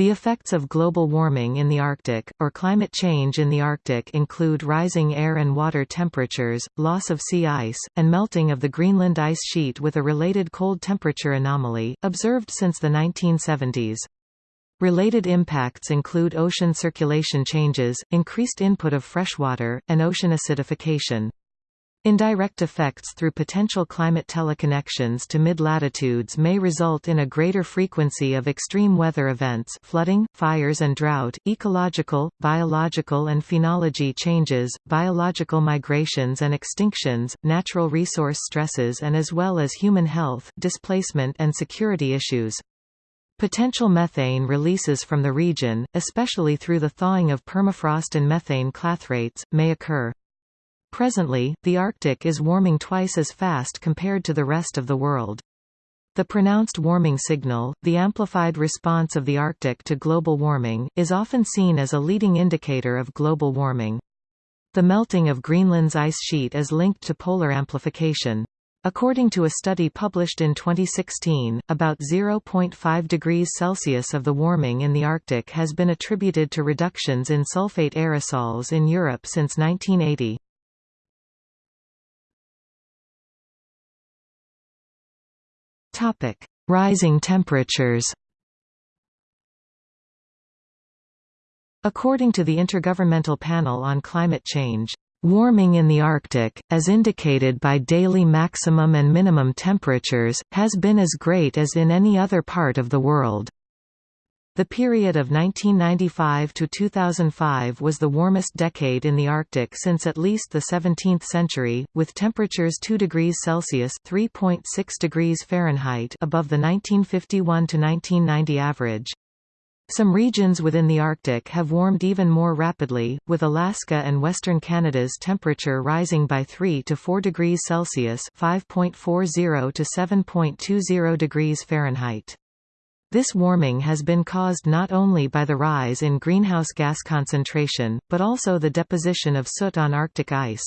The effects of global warming in the Arctic, or climate change in the Arctic include rising air and water temperatures, loss of sea ice, and melting of the Greenland ice sheet with a related cold temperature anomaly, observed since the 1970s. Related impacts include ocean circulation changes, increased input of freshwater, and ocean acidification. Indirect effects through potential climate teleconnections to mid-latitudes may result in a greater frequency of extreme weather events flooding, fires and drought, ecological, biological and phenology changes, biological migrations and extinctions, natural resource stresses and as well as human health, displacement and security issues. Potential methane releases from the region, especially through the thawing of permafrost and methane clathrates, may occur. Presently, the Arctic is warming twice as fast compared to the rest of the world. The pronounced warming signal, the amplified response of the Arctic to global warming, is often seen as a leading indicator of global warming. The melting of Greenland's ice sheet is linked to polar amplification. According to a study published in 2016, about 0.5 degrees Celsius of the warming in the Arctic has been attributed to reductions in sulfate aerosols in Europe since 1980. Topic: Rising temperatures. According to the Intergovernmental Panel on Climate Change, warming in the Arctic, as indicated by daily maximum and minimum temperatures, has been as great as in any other part of the world. The period of 1995 to 2005 was the warmest decade in the Arctic since at least the 17th century, with temperatures 2 degrees Celsius (3.6 degrees Fahrenheit) above the 1951 to 1990 average. Some regions within the Arctic have warmed even more rapidly, with Alaska and western Canada's temperature rising by 3 to 4 degrees Celsius (5.40 to 7.20 degrees Fahrenheit). This warming has been caused not only by the rise in greenhouse gas concentration, but also the deposition of soot on Arctic ice.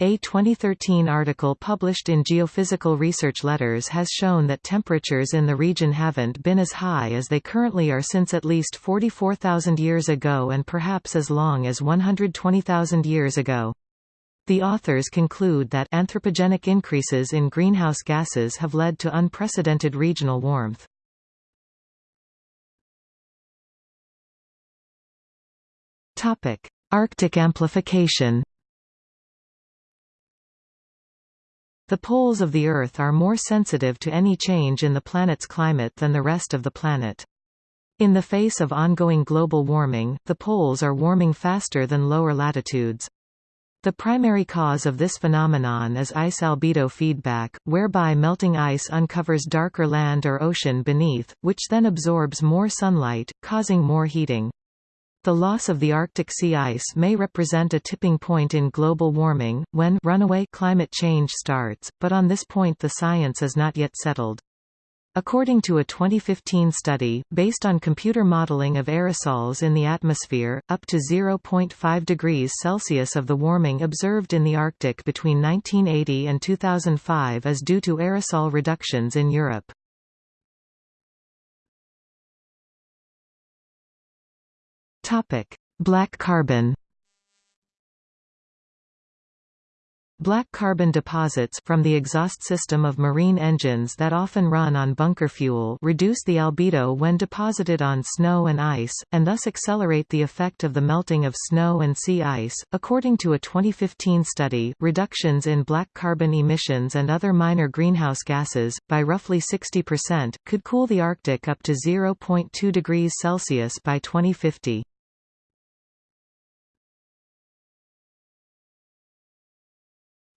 A 2013 article published in Geophysical Research Letters has shown that temperatures in the region haven't been as high as they currently are since at least 44,000 years ago and perhaps as long as 120,000 years ago. The authors conclude that anthropogenic increases in greenhouse gases have led to unprecedented regional warmth. Topic: Arctic amplification. The poles of the Earth are more sensitive to any change in the planet's climate than the rest of the planet. In the face of ongoing global warming, the poles are warming faster than lower latitudes. The primary cause of this phenomenon is ice albedo feedback, whereby melting ice uncovers darker land or ocean beneath, which then absorbs more sunlight, causing more heating. The loss of the Arctic sea ice may represent a tipping point in global warming, when runaway climate change starts, but on this point the science is not yet settled. According to a 2015 study, based on computer modeling of aerosols in the atmosphere, up to 0.5 degrees Celsius of the warming observed in the Arctic between 1980 and 2005 is due to aerosol reductions in Europe. Topic: Black carbon. Black carbon deposits from the exhaust system of marine engines that often run on bunker fuel reduce the albedo when deposited on snow and ice, and thus accelerate the effect of the melting of snow and sea ice. According to a 2015 study, reductions in black carbon emissions and other minor greenhouse gases, by roughly 60%, could cool the Arctic up to 0.2 degrees Celsius by 2050.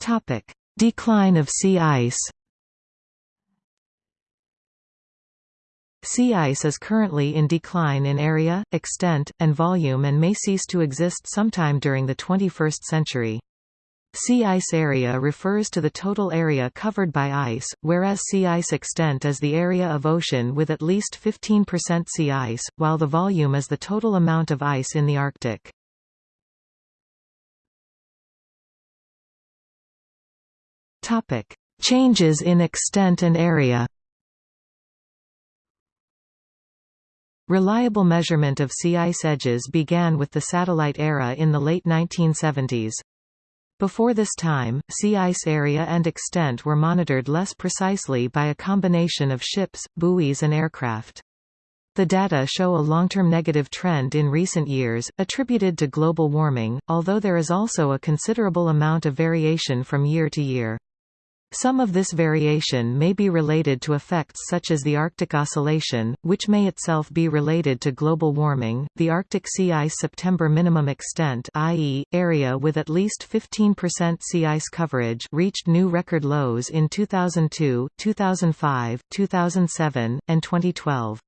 Topic: Decline of sea ice. Sea ice is currently in decline in area, extent, and volume and may cease to exist sometime during the 21st century. Sea ice area refers to the total area covered by ice, whereas sea ice extent is the area of ocean with at least 15% sea ice, while the volume is the total amount of ice in the Arctic. Topic: Changes in extent and area. Reliable measurement of sea ice edges began with the satellite era in the late 1970s. Before this time, sea ice area and extent were monitored less precisely by a combination of ships, buoys and aircraft. The data show a long-term negative trend in recent years, attributed to global warming, although there is also a considerable amount of variation from year to year. Some of this variation may be related to effects such as the Arctic Oscillation, which may itself be related to global warming. The Arctic sea ice September minimum extent, i.e., area with at least 15% sea ice coverage, reached new record lows in 2002, 2005, 2007, and 2012.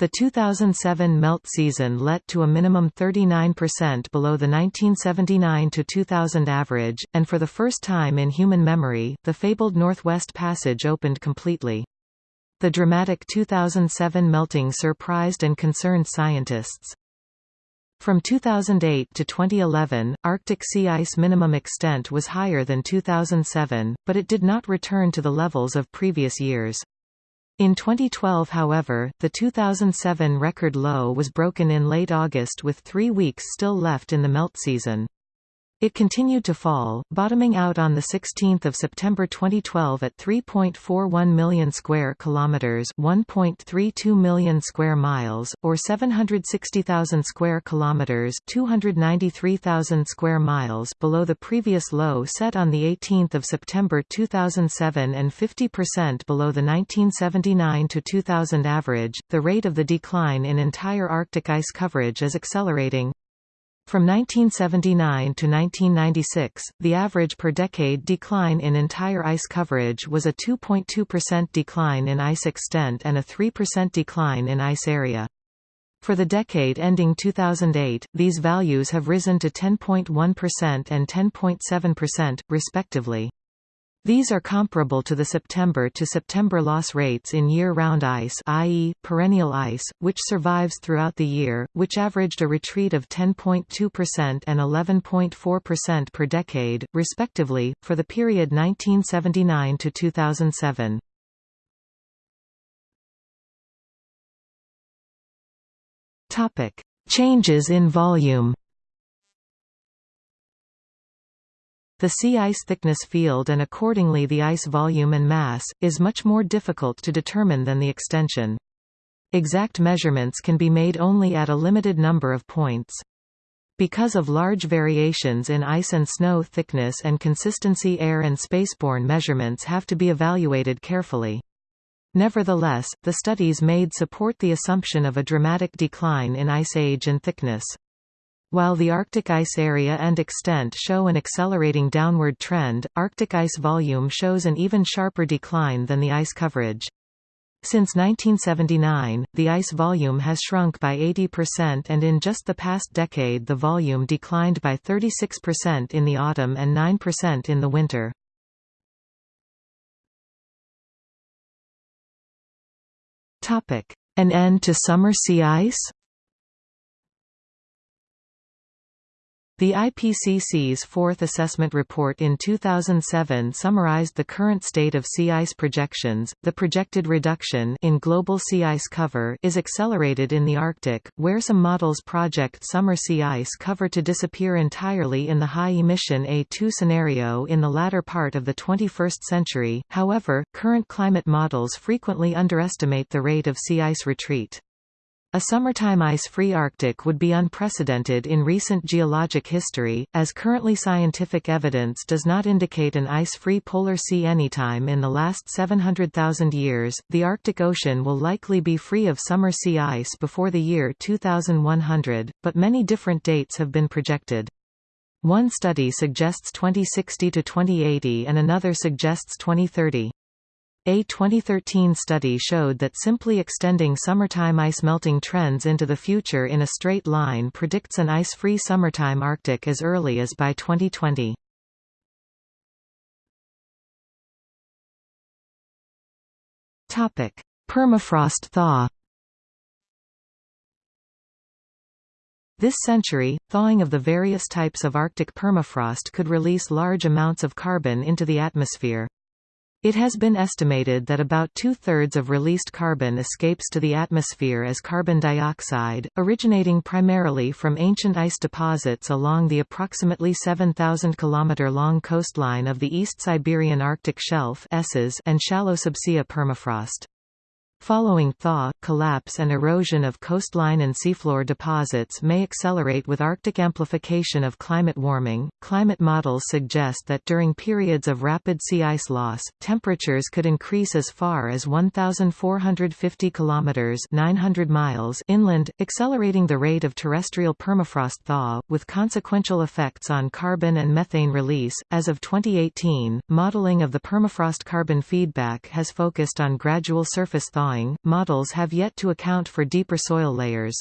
The 2007 melt season let to a minimum 39% below the 1979–2000 average, and for the first time in human memory, the fabled Northwest Passage opened completely. The dramatic 2007 melting surprised and concerned scientists. From 2008 to 2011, Arctic sea ice minimum extent was higher than 2007, but it did not return to the levels of previous years. In 2012 however, the 2007 record low was broken in late August with three weeks still left in the melt season. It continued to fall, bottoming out on the 16th of September 2012 at 3.41 million square kilometers, 1.32 million square miles, or 760,000 square kilometers, 293,000 square miles below the previous low set on the 18th of September 2007 and 50% below the 1979 to 2000 average. The rate of the decline in entire Arctic ice coverage is accelerating, from 1979 to 1996, the average per decade decline in entire ice coverage was a 2.2% decline in ice extent and a 3% decline in ice area. For the decade ending 2008, these values have risen to 10.1% and 10.7%, respectively. These are comparable to the September to September loss rates in year-round ice i.e., perennial ice, which survives throughout the year, which averaged a retreat of 10.2% and 11.4% per decade, respectively, for the period 1979 to 2007. Changes in volume The sea ice thickness field and accordingly the ice volume and mass, is much more difficult to determine than the extension. Exact measurements can be made only at a limited number of points. Because of large variations in ice and snow thickness and consistency air and spaceborne measurements have to be evaluated carefully. Nevertheless, the studies made support the assumption of a dramatic decline in ice age and thickness. While the Arctic ice area and extent show an accelerating downward trend, Arctic ice volume shows an even sharper decline than the ice coverage. Since 1979, the ice volume has shrunk by 80% and in just the past decade the volume declined by 36% in the autumn and 9% in the winter. An end to summer sea ice? The IPCC's fourth assessment report in 2007 summarized the current state of sea ice projections. The projected reduction in global sea ice cover is accelerated in the Arctic, where some models project summer sea ice cover to disappear entirely in the high-emission A2 scenario in the latter part of the 21st century. However, current climate models frequently underestimate the rate of sea ice retreat. A summertime ice-free Arctic would be unprecedented in recent geologic history, as currently scientific evidence does not indicate an ice-free polar sea anytime in the last 700,000 years. The Arctic Ocean will likely be free of summer sea ice before the year 2100, but many different dates have been projected. One study suggests 2060 to 2080 and another suggests 2030. A 2013 study showed that simply extending summertime ice melting trends into the future in a straight line predicts an ice-free summertime Arctic as early as by 2020. Topic: Permafrost thaw. This century, thawing of the various types of Arctic permafrost could release large amounts of carbon into the atmosphere. It has been estimated that about two-thirds of released carbon escapes to the atmosphere as carbon dioxide, originating primarily from ancient ice deposits along the approximately 7,000 km long coastline of the East Siberian Arctic Shelf and shallow subsea permafrost. Following thaw, collapse and erosion of coastline and seafloor deposits may accelerate with Arctic amplification of climate warming. Climate models suggest that during periods of rapid sea ice loss, temperatures could increase as far as 1450 kilometers (900 miles) inland, accelerating the rate of terrestrial permafrost thaw with consequential effects on carbon and methane release. As of 2018, modeling of the permafrost carbon feedback has focused on gradual surface thawing thawing, models have yet to account for deeper soil layers.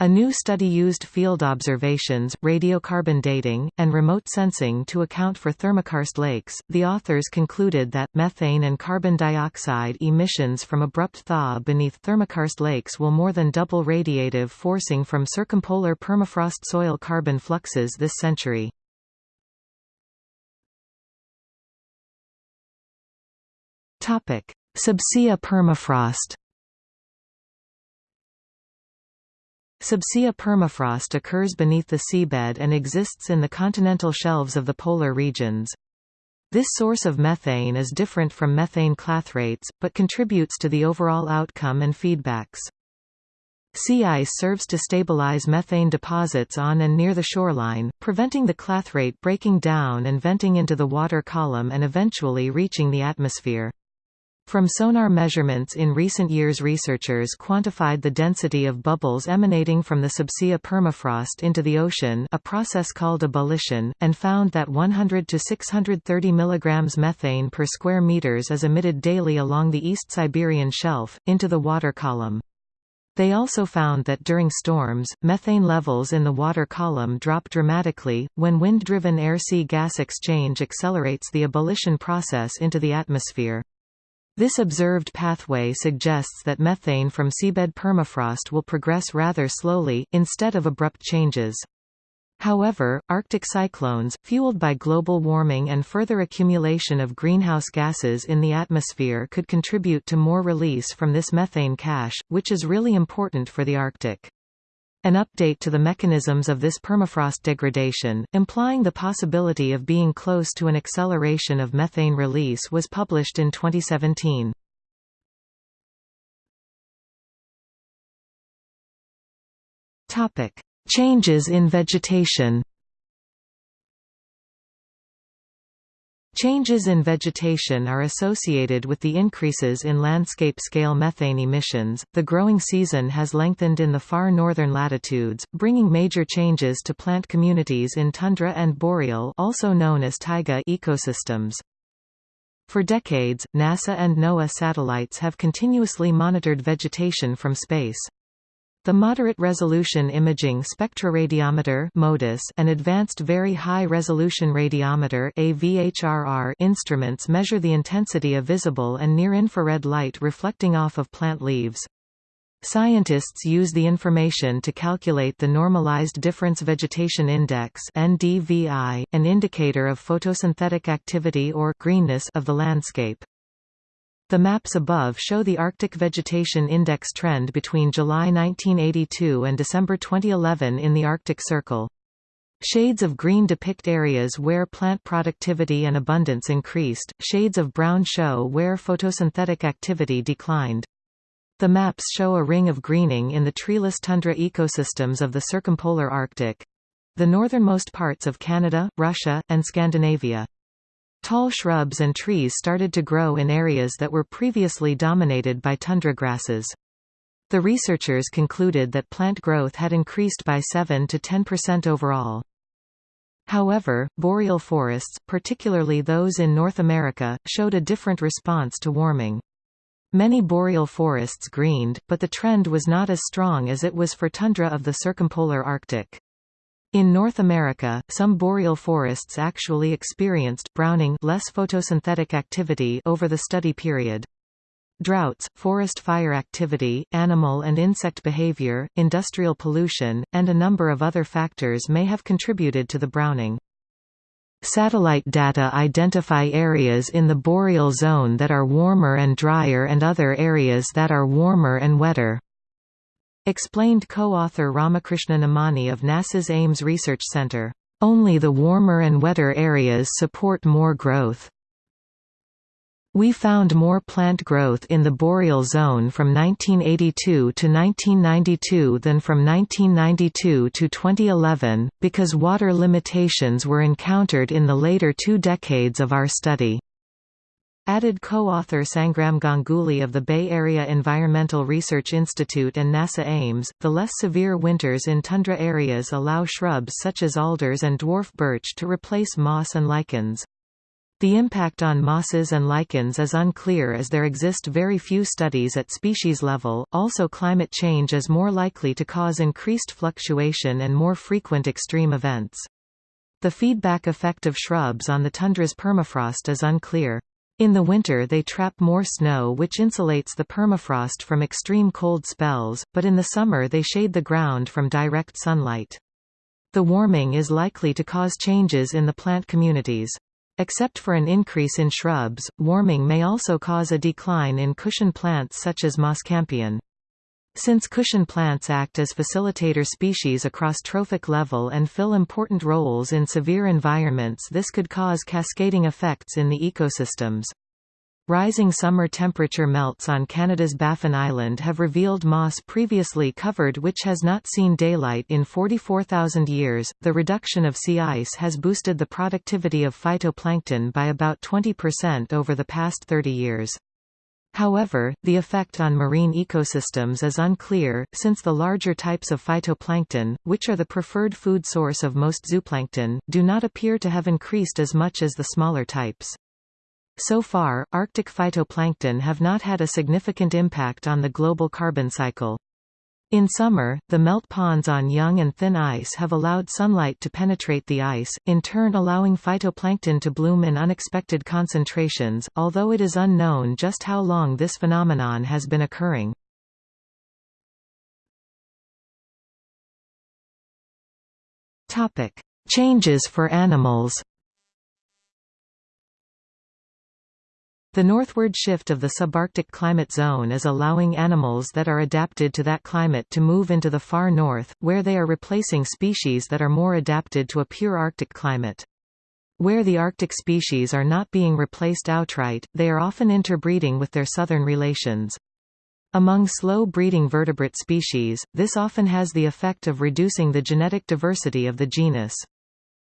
A new study used field observations, radiocarbon dating, and remote sensing to account for thermokarst lakes. The authors concluded that methane and carbon dioxide emissions from abrupt thaw beneath thermokarst lakes will more than double radiative forcing from circumpolar permafrost soil carbon fluxes this century. Topic: Subsea permafrost Subsea permafrost occurs beneath the seabed and exists in the continental shelves of the polar regions. This source of methane is different from methane clathrates, but contributes to the overall outcome and feedbacks. Sea ice serves to stabilize methane deposits on and near the shoreline, preventing the clathrate breaking down and venting into the water column and eventually reaching the atmosphere. From sonar measurements in recent years researchers quantified the density of bubbles emanating from the subsea permafrost into the ocean a process called ebullition, and found that 100 to 630 mg methane per square meters is emitted daily along the East Siberian shelf, into the water column. They also found that during storms, methane levels in the water column drop dramatically, when wind-driven air-sea gas exchange accelerates the ebullition process into the atmosphere. This observed pathway suggests that methane from seabed permafrost will progress rather slowly, instead of abrupt changes. However, Arctic cyclones, fueled by global warming and further accumulation of greenhouse gases in the atmosphere could contribute to more release from this methane cache, which is really important for the Arctic. An update to the mechanisms of this permafrost degradation, implying the possibility of being close to an acceleration of methane release was published in 2017. Changes in vegetation Changes in vegetation are associated with the increases in landscape-scale methane emissions. The growing season has lengthened in the far northern latitudes, bringing major changes to plant communities in tundra and boreal, also known as taiga ecosystems. For decades, NASA and NOAA satellites have continuously monitored vegetation from space. The Moderate Resolution Imaging Spectroradiometer and Advanced Very High Resolution Radiometer instruments measure the intensity of visible and near-infrared light reflecting off of plant leaves. Scientists use the information to calculate the Normalized Difference Vegetation Index an indicator of photosynthetic activity or greenness of the landscape. The maps above show the Arctic Vegetation Index trend between July 1982 and December 2011 in the Arctic Circle. Shades of green depict areas where plant productivity and abundance increased, shades of brown show where photosynthetic activity declined. The maps show a ring of greening in the treeless tundra ecosystems of the circumpolar Arctic—the northernmost parts of Canada, Russia, and Scandinavia. Tall shrubs and trees started to grow in areas that were previously dominated by tundra grasses. The researchers concluded that plant growth had increased by 7 to 10% overall. However, boreal forests, particularly those in North America, showed a different response to warming. Many boreal forests greened, but the trend was not as strong as it was for tundra of the circumpolar Arctic. In North America, some boreal forests actually experienced browning less photosynthetic activity over the study period. Droughts, forest fire activity, animal and insect behavior, industrial pollution, and a number of other factors may have contributed to the browning. Satellite data identify areas in the boreal zone that are warmer and drier and other areas that are warmer and wetter. Explained co-author Ramakrishna Nemani of NASA's Ames Research Center. Only the warmer and wetter areas support more growth. We found more plant growth in the boreal zone from 1982 to 1992 than from 1992 to 2011, because water limitations were encountered in the later two decades of our study. Added co-author Sangram Ganguly of the Bay Area Environmental Research Institute and NASA Ames, the less severe winters in tundra areas allow shrubs such as alders and dwarf birch to replace moss and lichens. The impact on mosses and lichens is unclear as there exist very few studies at species level. Also, climate change is more likely to cause increased fluctuation and more frequent extreme events. The feedback effect of shrubs on the tundra's permafrost is unclear. In the winter they trap more snow which insulates the permafrost from extreme cold spells, but in the summer they shade the ground from direct sunlight. The warming is likely to cause changes in the plant communities. Except for an increase in shrubs, warming may also cause a decline in cushion plants such as Moss campion. Since cushion plants act as facilitator species across trophic level and fill important roles in severe environments this could cause cascading effects in the ecosystems. Rising summer temperature melts on Canada's Baffin Island have revealed moss previously covered which has not seen daylight in 44,000 years. The reduction of sea ice has boosted the productivity of phytoplankton by about 20% over the past 30 years. However, the effect on marine ecosystems is unclear, since the larger types of phytoplankton, which are the preferred food source of most zooplankton, do not appear to have increased as much as the smaller types. So far, Arctic phytoplankton have not had a significant impact on the global carbon cycle. In summer, the melt ponds on young and thin ice have allowed sunlight to penetrate the ice, in turn allowing phytoplankton to bloom in unexpected concentrations, although it is unknown just how long this phenomenon has been occurring. Changes for animals The northward shift of the subarctic climate zone is allowing animals that are adapted to that climate to move into the far north, where they are replacing species that are more adapted to a pure Arctic climate. Where the Arctic species are not being replaced outright, they are often interbreeding with their southern relations. Among slow-breeding vertebrate species, this often has the effect of reducing the genetic diversity of the genus.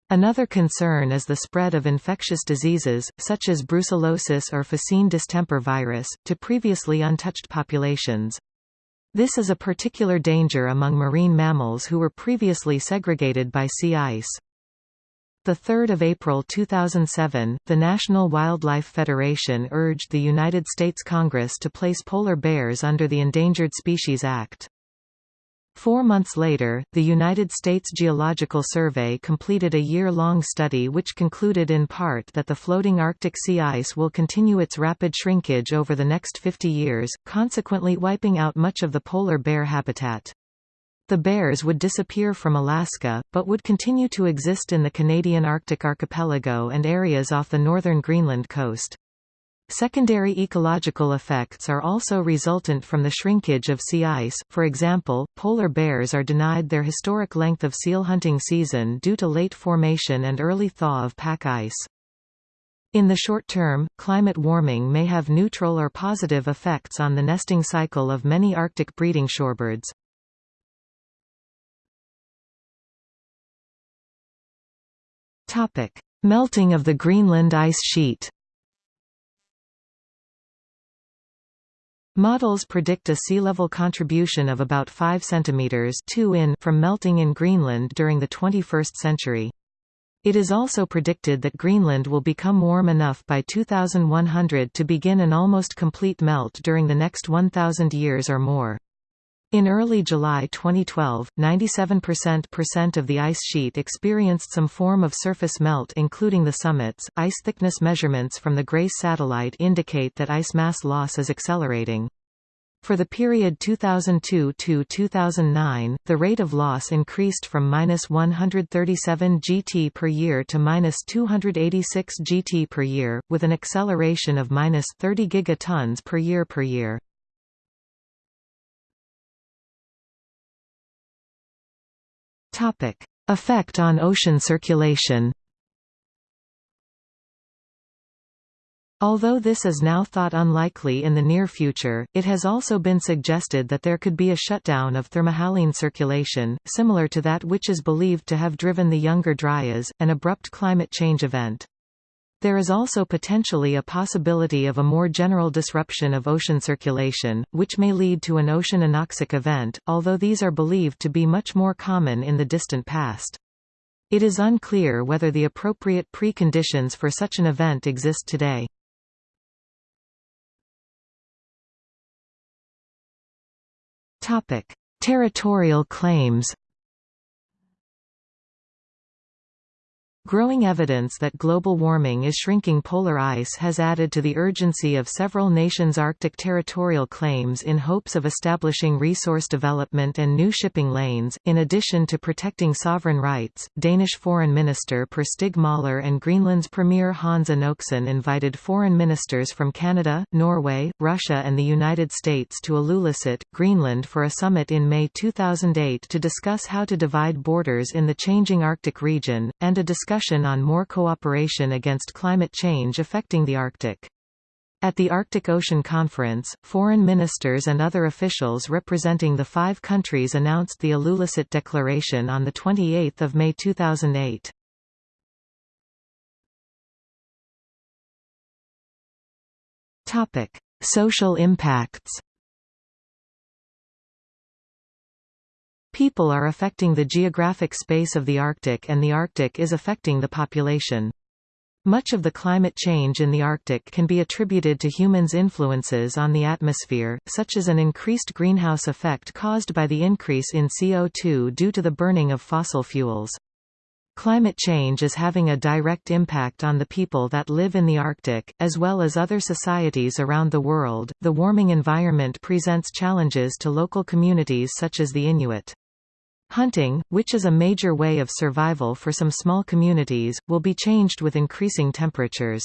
Another concern is the spread of infectious diseases, such as brucellosis or phocine distemper virus, to previously untouched populations. This is a particular danger among marine mammals who were previously segregated by sea ice. 3 April 2007, the National Wildlife Federation urged the United States Congress to place polar bears under the Endangered Species Act. Four months later, the United States Geological Survey completed a year-long study which concluded in part that the floating Arctic sea ice will continue its rapid shrinkage over the next 50 years, consequently wiping out much of the polar bear habitat. The bears would disappear from Alaska, but would continue to exist in the Canadian Arctic archipelago and areas off the northern Greenland coast. Secondary ecological effects are also resultant from the shrinkage of sea ice, for example, polar bears are denied their historic length of seal hunting season due to late formation and early thaw of pack ice. In the short term, climate warming may have neutral or positive effects on the nesting cycle of many Arctic breeding shorebirds. Melting of the Greenland ice sheet Models predict a sea level contribution of about 5 cm 2 in from melting in Greenland during the 21st century. It is also predicted that Greenland will become warm enough by 2100 to begin an almost complete melt during the next 1,000 years or more. In early July 2012, 97% of the ice sheet experienced some form of surface melt including the summits. Ice thickness measurements from the GRACE satellite indicate that ice mass loss is accelerating. For the period 2002 to 2009, the rate of loss increased from minus 137 gt per year to minus 286 gt per year, with an acceleration of minus 30 gigatons per year per year. Topic: Effect on ocean circulation. Although this is now thought unlikely in the near future, it has also been suggested that there could be a shutdown of thermohaline circulation, similar to that which is believed to have driven the Younger Dryas, an abrupt climate change event. There is also potentially a possibility of a more general disruption of ocean circulation, which may lead to an ocean anoxic event, although these are believed to be much more common in the distant past. It is unclear whether the appropriate preconditions for such an event exist today. Territorial claims. Growing evidence that global warming is shrinking polar ice has added to the urgency of several nations' Arctic territorial claims in hopes of establishing resource development and new shipping lanes. In addition to protecting sovereign rights, Danish Foreign Minister Per Stig Møller and Greenland's Premier Hans Enoksen invited foreign ministers from Canada, Norway, Russia, and the United States to Ilulissat, Greenland for a summit in May 2008 to discuss how to divide borders in the changing Arctic region, and a discussion discussion on more cooperation against climate change affecting the Arctic. At the Arctic Ocean Conference, foreign ministers and other officials representing the five countries announced the Ilulissat Declaration on 28 May 2008. Social impacts People are affecting the geographic space of the Arctic and the Arctic is affecting the population. Much of the climate change in the Arctic can be attributed to humans' influences on the atmosphere, such as an increased greenhouse effect caused by the increase in CO2 due to the burning of fossil fuels. Climate change is having a direct impact on the people that live in the Arctic, as well as other societies around the world. The warming environment presents challenges to local communities such as the Inuit. Hunting, which is a major way of survival for some small communities, will be changed with increasing temperatures.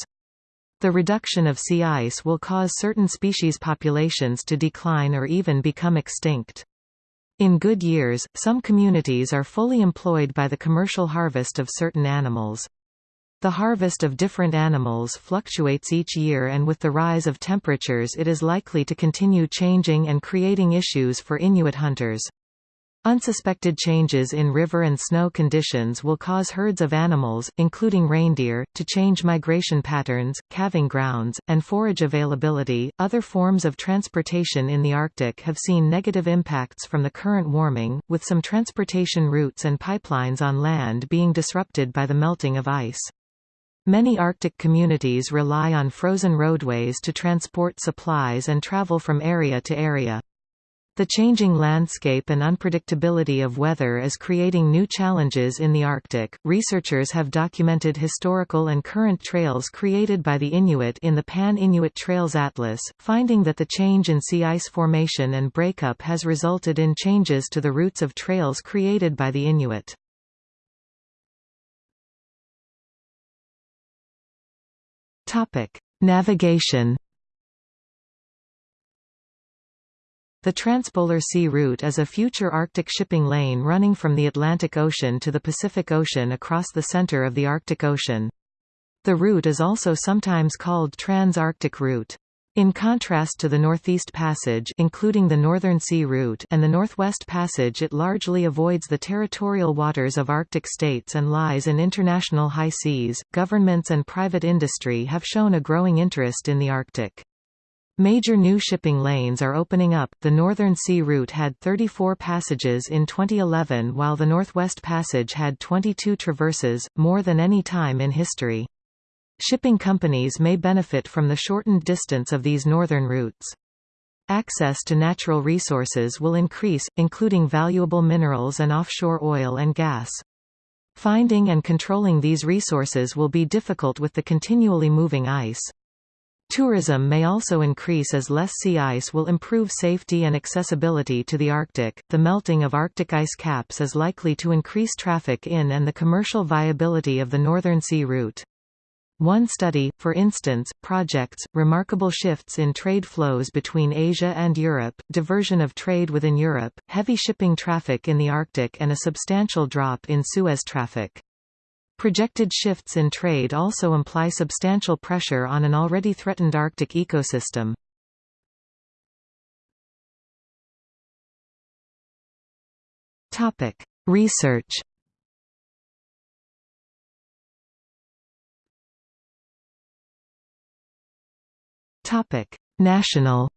The reduction of sea ice will cause certain species populations to decline or even become extinct. In good years, some communities are fully employed by the commercial harvest of certain animals. The harvest of different animals fluctuates each year and with the rise of temperatures it is likely to continue changing and creating issues for Inuit hunters. Unsuspected changes in river and snow conditions will cause herds of animals, including reindeer, to change migration patterns, calving grounds, and forage availability. Other forms of transportation in the Arctic have seen negative impacts from the current warming, with some transportation routes and pipelines on land being disrupted by the melting of ice. Many Arctic communities rely on frozen roadways to transport supplies and travel from area to area. The changing landscape and unpredictability of weather is creating new challenges in the Arctic. Researchers have documented historical and current trails created by the Inuit in the Pan-Inuit Trails Atlas, finding that the change in sea ice formation and breakup has resulted in changes to the routes of trails created by the Inuit. Topic: Navigation The Transpolar Sea Route is a future Arctic shipping lane running from the Atlantic Ocean to the Pacific Ocean across the center of the Arctic Ocean. The route is also sometimes called Trans-Arctic Route. In contrast to the Northeast Passage including the Northern Sea Route and the Northwest Passage it largely avoids the territorial waters of Arctic states and lies in international high seas. Governments and private industry have shown a growing interest in the Arctic. Major new shipping lanes are opening up. The Northern Sea Route had 34 passages in 2011 while the Northwest Passage had 22 traverses, more than any time in history. Shipping companies may benefit from the shortened distance of these northern routes. Access to natural resources will increase, including valuable minerals and offshore oil and gas. Finding and controlling these resources will be difficult with the continually moving ice. Tourism may also increase as less sea ice will improve safety and accessibility to the Arctic. The melting of Arctic ice caps is likely to increase traffic in and the commercial viability of the Northern Sea route. One study, for instance, projects, remarkable shifts in trade flows between Asia and Europe, diversion of trade within Europe, heavy shipping traffic in the Arctic and a substantial drop in Suez traffic. Projected shifts in trade also imply substantial pressure on an already threatened Arctic ecosystem. Topic: Research Topic: National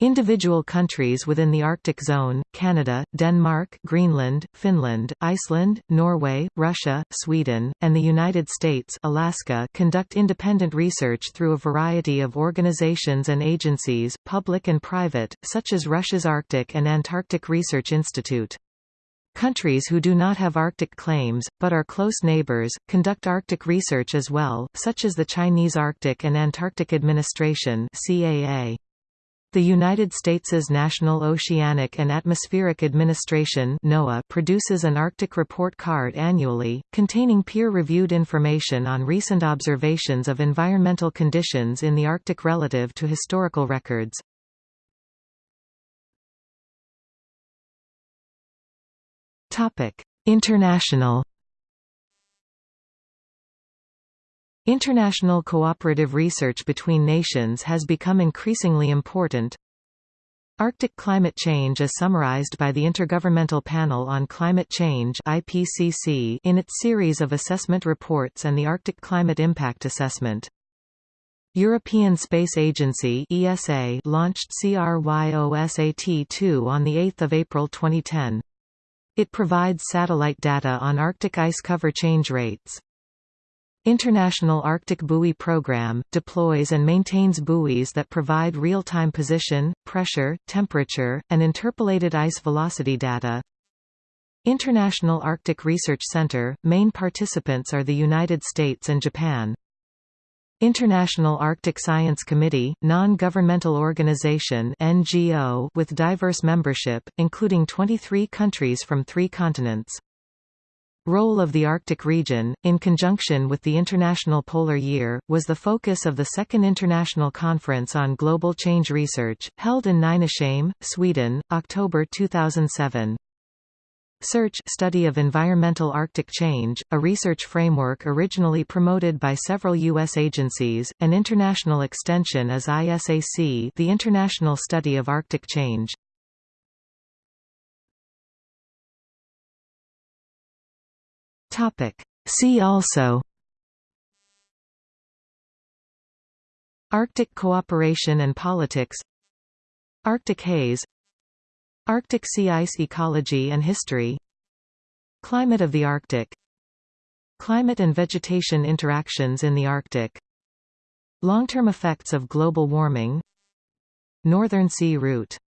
Individual countries within the Arctic Zone, Canada, Denmark, Greenland, Finland, Iceland, Norway, Russia, Sweden, and the United States Alaska conduct independent research through a variety of organizations and agencies, public and private, such as Russia's Arctic and Antarctic Research Institute. Countries who do not have Arctic claims, but are close neighbors, conduct Arctic research as well, such as the Chinese Arctic and Antarctic Administration CAA. The United States' National Oceanic and Atmospheric Administration NOAA produces an Arctic Report Card annually, containing peer-reviewed information on recent observations of environmental conditions in the Arctic relative to historical records. International International cooperative research between nations has become increasingly important. Arctic climate change is summarized by the Intergovernmental Panel on Climate Change IPCC in its series of assessment reports and the Arctic Climate Impact Assessment. European Space Agency ESA launched CRYOSAT-2 on 8 April 2010. It provides satellite data on Arctic ice cover change rates. International Arctic Buoy Program, deploys and maintains buoys that provide real-time position, pressure, temperature, and interpolated ice velocity data. International Arctic Research Center, main participants are the United States and Japan. International Arctic Science Committee, non-governmental organization NGO with diverse membership, including 23 countries from three continents. Role of the Arctic region, in conjunction with the International Polar Year, was the focus of the Second International Conference on Global Change Research, held in Nynäshamn, Sweden, October 2007. Search study of environmental Arctic change, a research framework originally promoted by several U.S. agencies, an international extension is ISAC the International Study of Arctic Change. Topic. See also Arctic cooperation and politics Arctic haze Arctic sea ice ecology and history Climate of the Arctic Climate and vegetation interactions in the Arctic Long-term effects of global warming Northern Sea route